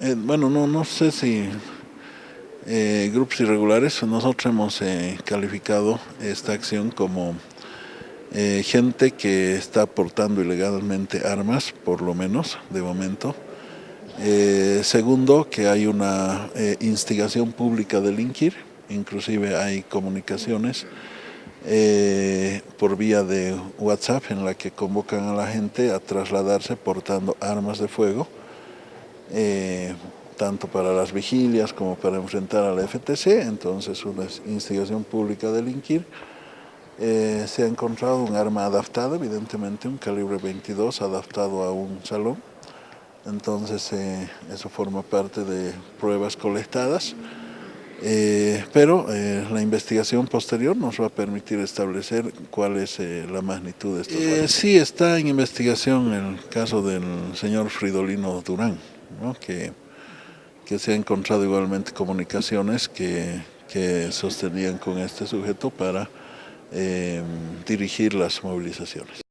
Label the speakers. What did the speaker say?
Speaker 1: Eh, bueno, no, no sé si eh, grupos irregulares, nosotros hemos eh, calificado esta acción como gente que está portando ilegalmente armas, por lo menos, de momento. segundo, que hay una instigación pública de delinquir, inclusive hay comunicaciones por vía de WhatsApp en la que convocan a la gente a trasladarse portando armas de fuego eh, tanto para las vigilias como para enfrentar a la FTC, entonces una instigación pública a delinquir. Eh, se ha encontrado un arma adaptada, evidentemente un calibre 22 adaptado a un salón, entonces eh, eso forma parte de pruebas colectadas, pero la investigación posterior nos va a permitir establecer cuál es la magnitud de esto. sí está en investigación el caso del señor Fridolino Durán que, que se ha encontrado igualmente comunicaciones que, que sostenían con este sujeto para eh, dirigir las movilizaciones.